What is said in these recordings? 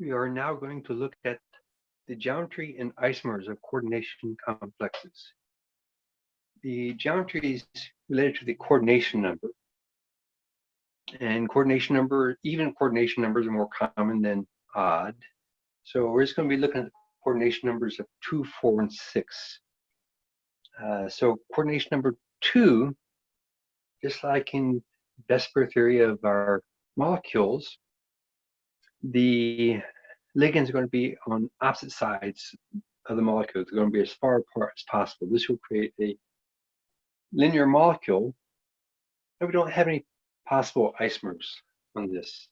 We are now going to look at the geometry and isomers of coordination complexes. The geometry is related to the coordination number. And coordination number, even coordination numbers are more common than odd. So we're just going to be looking at coordination numbers of 2, 4, and 6. Uh, so coordination number 2, just like in VSEPR theory of our molecules, the ligands are going to be on opposite sides of the molecule. They're going to be as far apart as possible. This will create a linear molecule, and we don't have any possible isomers on this.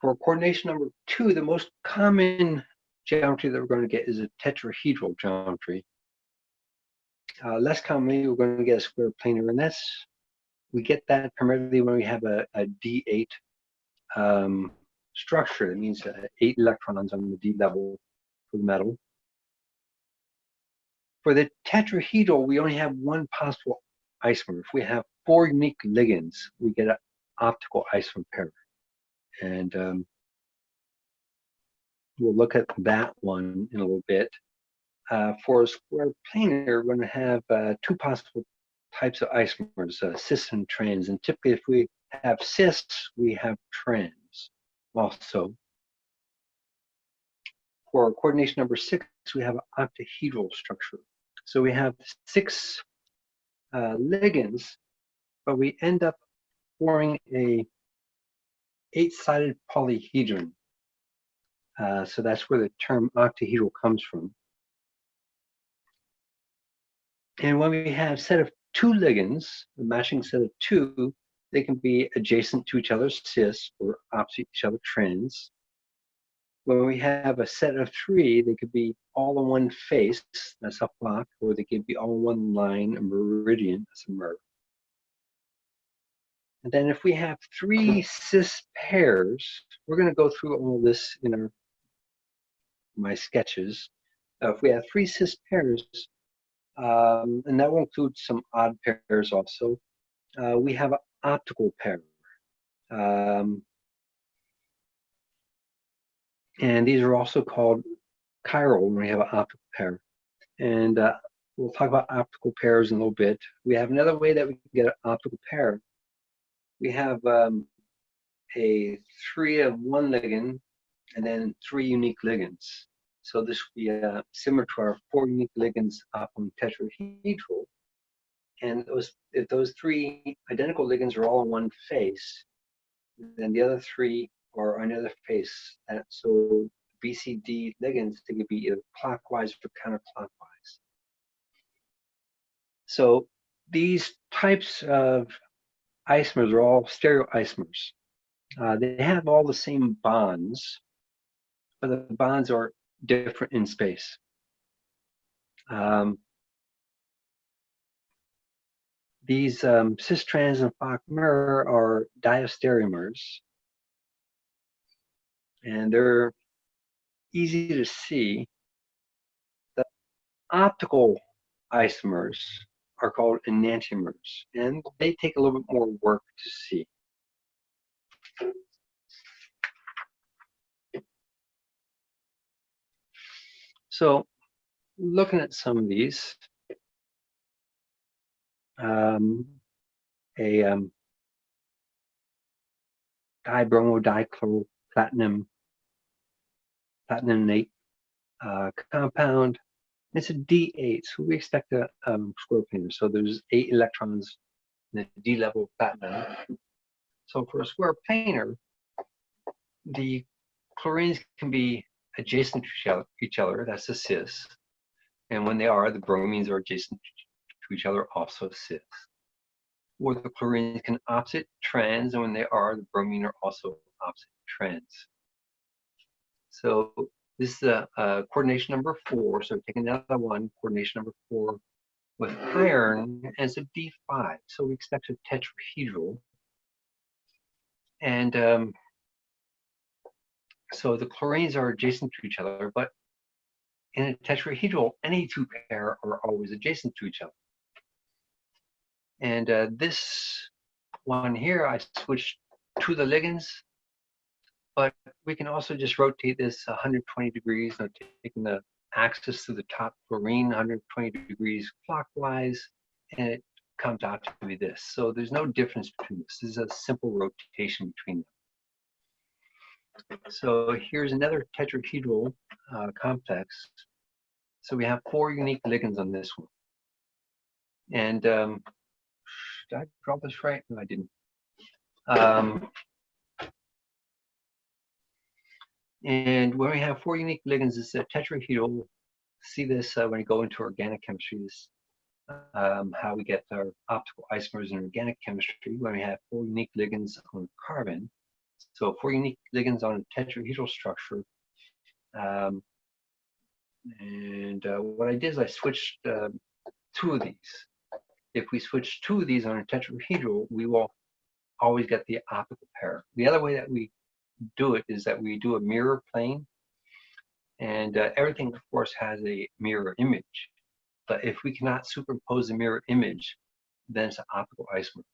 For coordination number two, the most common geometry that we're going to get is a tetrahedral geometry. Uh, less commonly, we're going to get a square planar, and that's we get that primarily when we have a a D8 um, structure. That means eight electrons on the D level for the metal. For the tetrahedral, we only have one possible isomer. If we have four unique ligands, we get an optical isomer pair. And um, we'll look at that one in a little bit. Uh, for a square planar, we're going to have uh, two possible types of isomers, uh, cis and trans. And typically, if we have cis, we have trans also. For coordination number six, we have an octahedral structure. So we have six uh, ligands, but we end up forming a eight-sided polyhedron. Uh, so that's where the term octahedral comes from. And when we have set of two ligands, a matching set of two, they can be adjacent to each other, cis, or opposite each other, trans. When we have a set of three, they could be all in one face, that's a fac, or they could be all in one line, a meridian, that's a mer. And then if we have three cis pairs, we're going to go through all this in our my sketches. Uh, if we have three cis pairs, um, and that will include some odd pairs also, uh, we have optical pair. Um, and these are also called chiral when we have an optical pair. And uh, we'll talk about optical pairs in a little bit. We have another way that we can get an optical pair. We have um, a three of one ligand and then three unique ligands. So this would be uh, similar to our four unique ligands up on tetrahedral. And those, if those three identical ligands are all in one face, then the other three or another face. And so BCD ligands, they could be either clockwise or counterclockwise. So these types of isomers are all stereoisomers. Uh, they have all the same bonds, but the bonds are different in space. Um, these um, cis-trans and Fac-Mer are diastereomers, and they're easy to see. The optical isomers are called enantiomers, and they take a little bit more work to see. So looking at some of these, um, a um, dibromo platinum uh, compound. It's a D8, so we expect a um, square planar. So there's eight electrons in the D level platinum. So for a square planar, the chlorines can be adjacent to each other, that's a cis. And when they are, the bromines are adjacent to each other, also cis. Or the chlorines can opposite trans, and when they are, the bromine are also opposite trans. So this is a, a coordination number four. So take another one, coordination number four with iron, it's a D5. So we expect a tetrahedral. And um, so the chlorines are adjacent to each other, but in a tetrahedral, any two pair are always adjacent to each other. And uh, this one here, I switched to the ligands but we can also just rotate this 120 degrees, know, taking the axis to the top fluorine 120 degrees clockwise, and it comes out to be this. So there's no difference between this. This is a simple rotation between them. So here's another tetrahedral uh, complex. So we have four unique ligands on this one. And um, did I draw this right? No, I didn't. Um, and when we have four unique ligands, it's a tetrahedral. See this uh, when you go into organic chemistry, um, how we get our optical isomers in organic chemistry when we have four unique ligands on carbon. So four unique ligands on a tetrahedral structure. Um, and uh, what I did is I switched uh, two of these. If we switch two of these on a tetrahedral, we will always get the optical pair. The other way that we do it is that we do a mirror plane and uh, everything of course has a mirror image. But if we cannot superimpose a mirror image then it's an optical isomer.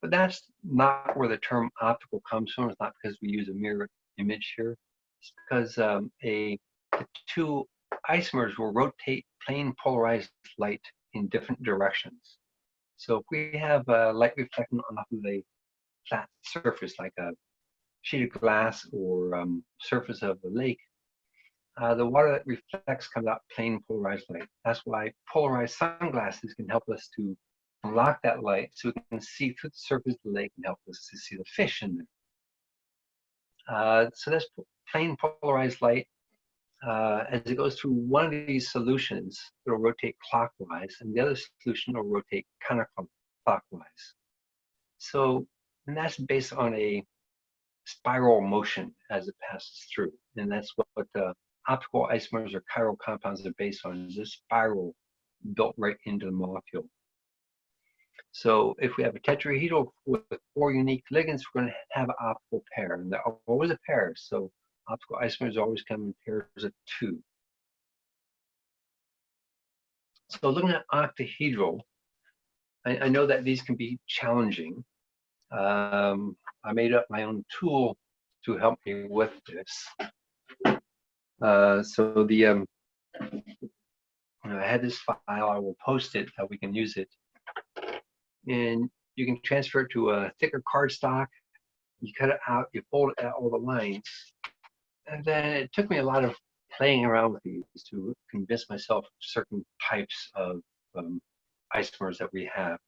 But that's not where the term optical comes from. It's not because we use a mirror image here. It's because um, a the two isomers will rotate plane polarized light in different directions so if we have uh, light reflecting off of a flat surface like a sheet of glass or um, surface of a lake, uh, the water that reflects comes out plane polarized light. That's why polarized sunglasses can help us to block that light so we can see through the surface of the lake and help us to see the fish in there. Uh, so that's plane polarized light. Uh, as it goes through one of these solutions, it'll rotate clockwise, and the other solution will rotate counterclockwise. So, and that's based on a spiral motion as it passes through. And that's what, what the optical isomers or chiral compounds are based on, is a spiral built right into the molecule. So if we have a tetrahedral with four unique ligands, we're going to have an optical pair. And they're always a pair. So optical isomers always come in pairs of two. So looking at octahedral, I, I know that these can be challenging. Um, I made up my own tool to help me with this. Uh, so the um, I had this file. I will post it. How we can use it, and you can transfer it to a thicker cardstock. You cut it out. You fold out all the lines, and then it took me a lot of playing around with these to convince myself certain types of um, isomers that we have.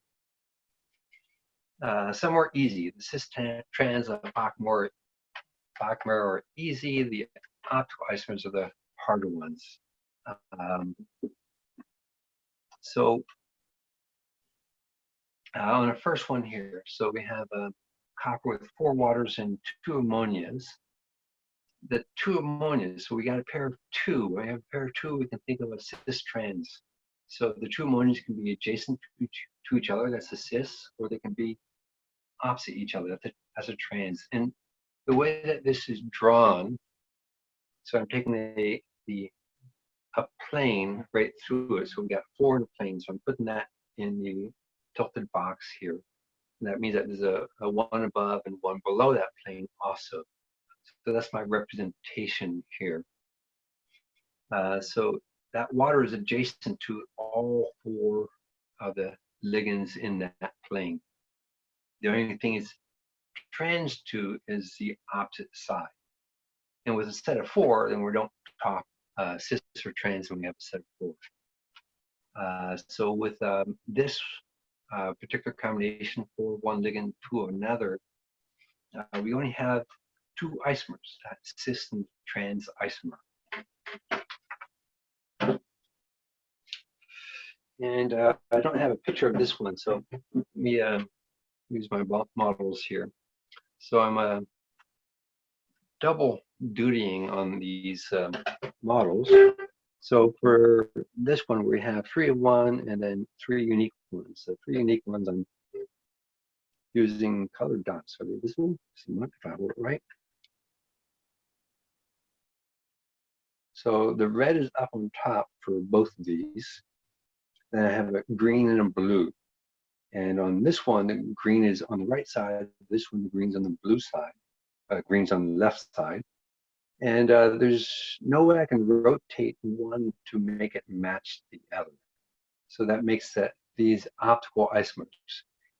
Uh, some are easy. The cis trans of fac-mer, fac-mer are easy. The optical isomers are the harder ones. Um, so uh, on the first one here, so we have a copper with four waters and two ammonias. The two ammonias, so we got a pair of two. We have a pair of two, we can think of a cis trans. So the two ammonias can be adjacent to each, other, that's a cis, or they can be opposite each other that's a, as a trans. And the way that this is drawn, so I'm taking the, the a plane right through it. So we've got four in the plane. So I'm putting that in the tilted box here. And that means that there's a, a one above and one below that plane also. So that's my representation here. Uh, so that water is adjacent to all four of the ligands in that plane. The only thing is trans to is the opposite side. And with a set of four, then we don't talk uh, cis or trans when we have a set of four. Uh, so with um, this uh, particular combination for one ligand to another, uh, we only have two isomers, that cis and trans isomer. And uh, I don't have a picture of this one, so let me uh, use my models here. So I'm uh, double dutying on these um, models. So for this one, we have three of one and then three unique ones. So three unique ones I'm using colored dots. So this one, if I hold it right. So the red is up on top for both of these. Then I have a green and a blue. And on this one, the green is on the right side. This one, the green's on the blue side. uh, green's on the left side. And uh, there's no way I can rotate one to make it match the other. So that makes that these optical isomers.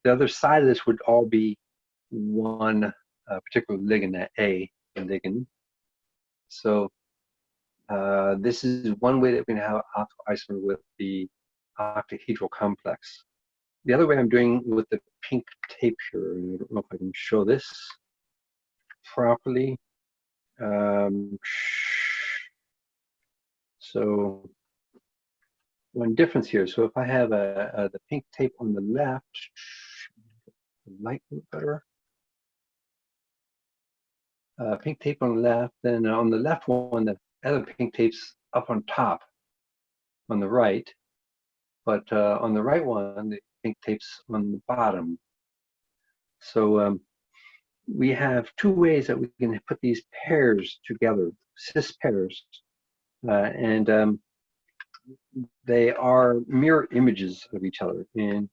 The other side of this would all be one uh, particular ligand, that A ligand. So uh, this is one way that we optical isomer with the octahedral complex. The other way I'm doing with the pink tape here, I don't know if I can show this properly. Um, so one difference here. So if I have a, a the pink tape on the left, light better. Uh, pink tape on the left, then on the left one, the other pink tape's up on top on the right, but uh, on the right one, the pink tape's on the bottom. So um, we have two ways that we can put these pairs together, cis pairs, uh, and um, they are mirror images of each other. And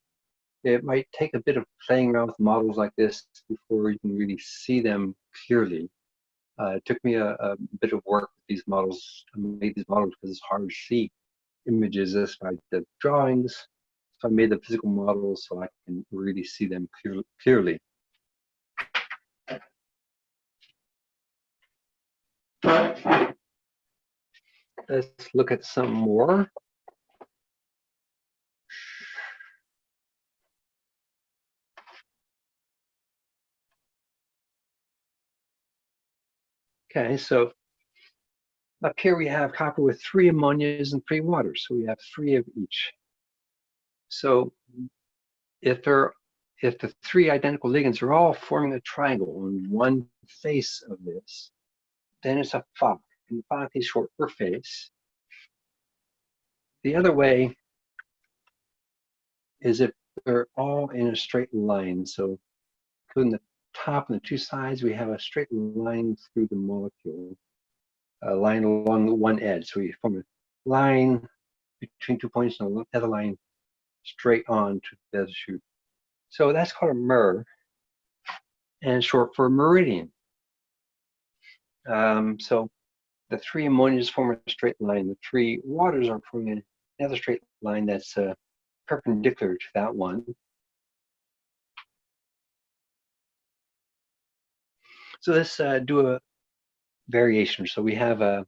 it might take a bit of playing around with models like this before you can really see them clearly. Uh, it took me a, a, bit of work with these models. I made these models because it's hard to see images as by the drawings. So I made the physical models so I can really see them clear, clearly. Let's look at some more. Okay, so up here we have copper with three ammonias and three waters. So we have three of each. So if there if the three identical ligands are all forming a triangle on one face of this, then it's a fac and fac is short for face. The other way is if they're all in a straight line. So including the top and the two sides, we have a straight line through the molecule, a line along one edge. So we form a line between two points and another line straight on to the other shoot. So that's called a mer, and short for meridian. Um, so the three ammonias form a straight line. The three waters are forming another straight line that's uh, perpendicular to that one. So let's uh, do a variation. So we have a,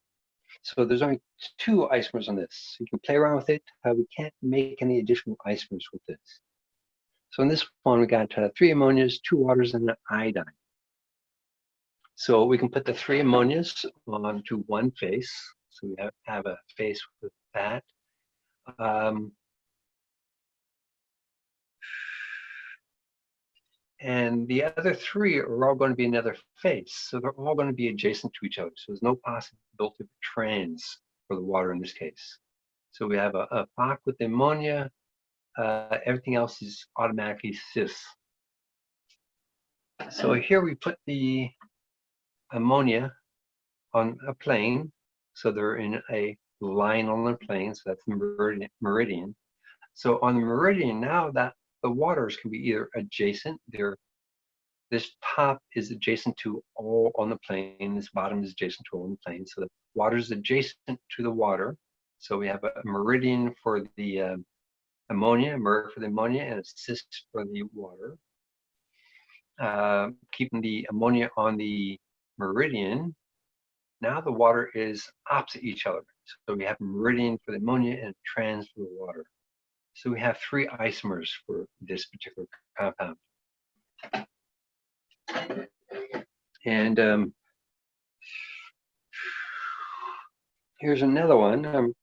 so there's only two isomers on this. You can play around with it. Uh, we can't make any additional isomers with this. So in this one, we got uh, three ammonias, two waters, and an iodine. So we can put the three ammonias onto one face. So we have, have a face with that. Um, and the other three are all going to be another face. So they're all going to be adjacent to each other. So there's no possibility of trans for the water in this case. So we have a, a with ammonia. Uh, everything else is automatically cis. So here we put the ammonia on a plane. So they're in a line on the plane. So that's meridian. meridian. So on the meridian now that the waters can be either adjacent, they're this top is adjacent to all on the plane, this bottom is adjacent to all on the plane. So the water is adjacent to the water. So we have a meridian for the uh, ammonia, mer for the ammonia, and a cis for the water. Uh, keeping the ammonia on the meridian, now the water is opposite each other. So we have meridian for the ammonia and trans for the water. So we have three isomers for this particular compound. And um, here's another one. Um,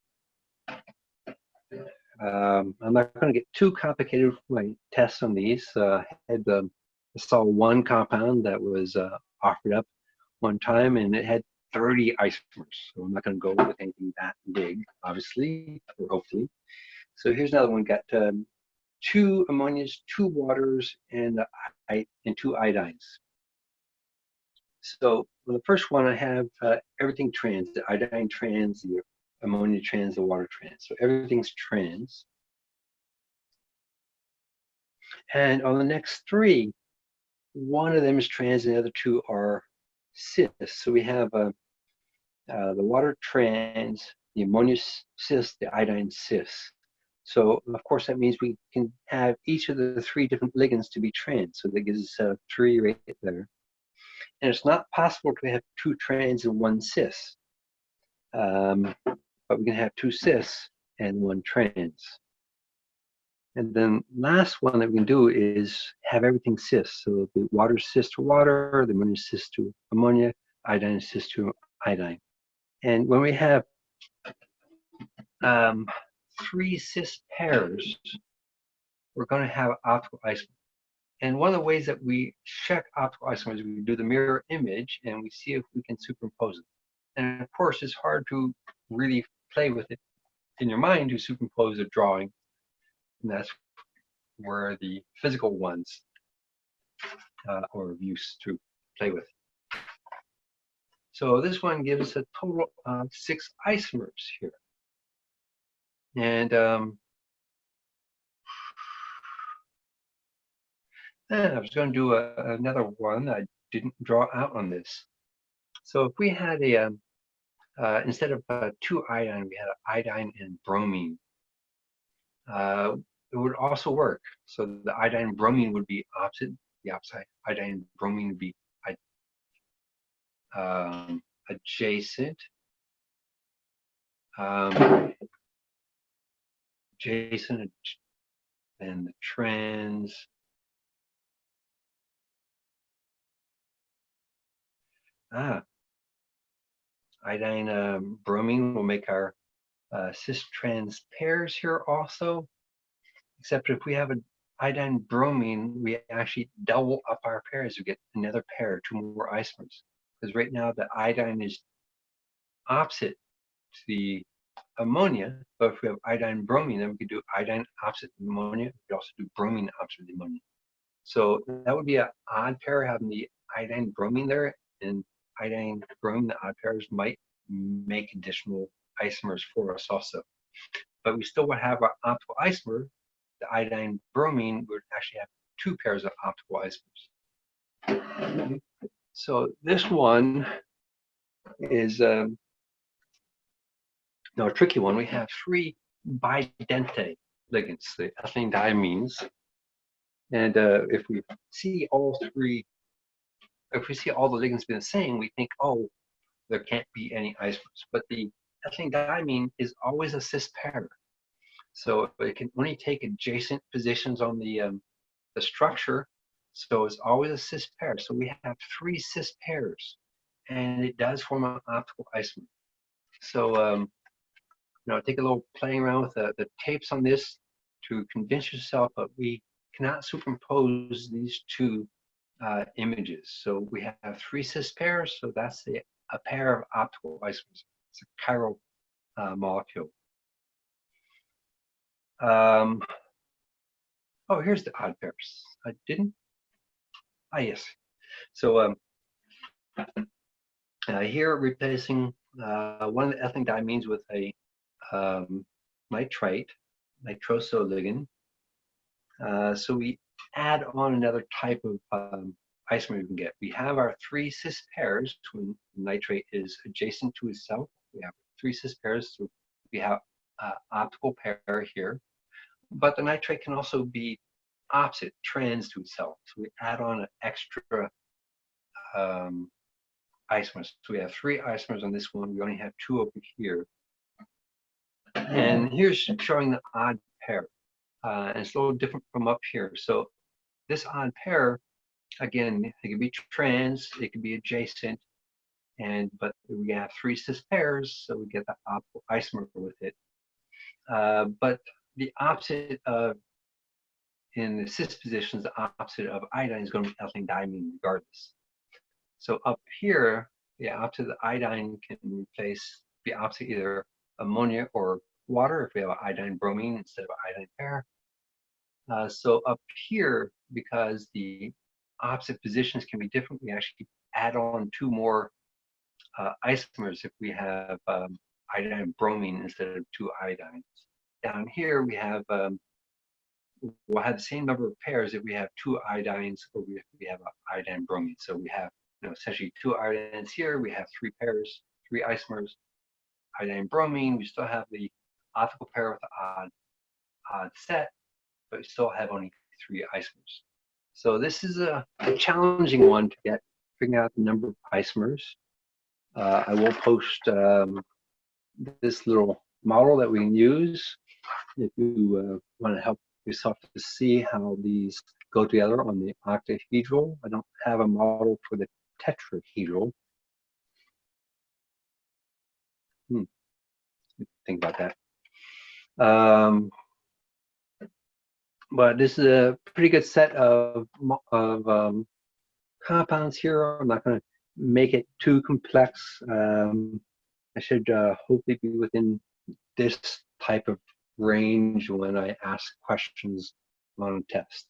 um, I'm not going to get too complicated with my tests on these. Uh, I had um, I saw one compound that was uh, offered up one time, and it had 30 isomers. So I'm not going to go with anything that big, obviously, or hopefully. So here's another one, got um, two ammonias, two waters, and, uh, and two iodines. So the first one I have uh, everything trans, the iodine trans, the ammonia trans, the water trans. So everything's trans. And on the next three, one of them is trans and the other two are cis. So we have uh, uh, the water trans, the ammonia cis, the iodine cis. So of course that means we can have each of the three different ligands to be trans. So that gives us uh, three right there. And it's not possible to have two trans and one cis. Um, but we can have two cis and one trans. And then last one that we can do is have everything cis. So the water cis to water, the ammonia cis to ammonia, iodine cis to iodine. And when we have um, three cis pairs, we're going to have optical isomer. And one of the ways that we check optical isomers is we do the mirror image and we see if we can superimpose it. And of course, it's hard to really play with it in your mind to superimpose a drawing. And that's where the physical ones uh, are of use to play with. So this one gives a total of six isomers here. And um, I was going to do a, another one. I didn't draw out on this. So if we had a, um, uh, instead of uh, two iodine, we had iodine and bromine. Uh, it would also work. So the iodine bromine would be opposite. The opposite iodine bromine would be um, adjacent. Um, adjacent and the trans. Ah, iodine um, bromine will make our uh, cis-trans pairs here also, except if we have an iodine bromine, we actually double up our pairs. We get another pair, two more isomers. Because right now the iodine is opposite to the ammonia, but if we have iodine bromine, then we could do iodine opposite ammonia. We could also do bromine opposite ammonia. So that would be an odd pair having the iodine bromine there, and iodine bromine, the odd pairs might make additional isomers for us also. But we still would have our optical isomer. The iodine bromine would actually have two pairs of optical isomers. So this one is um, no a tricky one. We have three bidentate ligands, the ethylene diamines. And uh, if we see all three if we see all the ligands being the same, we think, oh, there can't be any isomers. But the ethylene diamine is always a cis pair. So it can only take adjacent positions on the, um, the structure. So it's always a cis pair. So we have three cis pairs and it does form an optical isomer. So, um, know, take a little playing around with the, the tapes on this to convince yourself that we cannot superimpose these two uh, images. So we have three cis pairs, so that's the, a pair of optical isomers. It's a chiral uh, molecule. Um, oh, here's the odd pairs. I didn't. Ah, yes. So um, uh, here replacing uh, one of the ethylene diamines with a um, nitrite, nitroso ligand. Uh, so we add on another type of um, isomer we can get. We have our three cis pairs when nitrate is adjacent to itself. We have three cis pairs, so we have uh, optical pair here. But the nitrate can also be opposite, trans to itself. So we add on an extra um, isomers. So we have three isomers on this one. We only have two over here. And here's showing the odd pair. Uh, and it's a little different from up here. So this odd pair, again, it can be trans, it can be adjacent, and but we have three cis pairs, so we get the isomer with it. Uh, but the opposite of in the cis positions, the opposite of iodine is going to be ethylene diamine regardless. So up here, the opposite of iodine can replace the opposite either ammonia or water if we have an iodine bromine instead of an iodine pair. Uh, so up here, because the opposite positions can be different, we actually add on two more uh, isomers if we have um, iodine bromine instead of two iodines. Down here we have, um, we'll have the same number of pairs if we have two iodines or if we have iodine bromine. So we have know, essentially two iodines here. We have three pairs, three isomers. Iodine bromine, we still have the optical pair with the odd, odd set, but we still have only three isomers. So this is a, a challenging one to get, figuring out the number of isomers. Uh, I will post um, this little model that we can use if you uh, want to help yourself to see how these go together on the octahedral. I don't have a model for the tetrahedral. Think about that. Um, but this is a pretty good set of, of um, compounds here. I'm not going to make it too complex. Um, I should uh, hopefully be within this type of range when I ask questions on a test.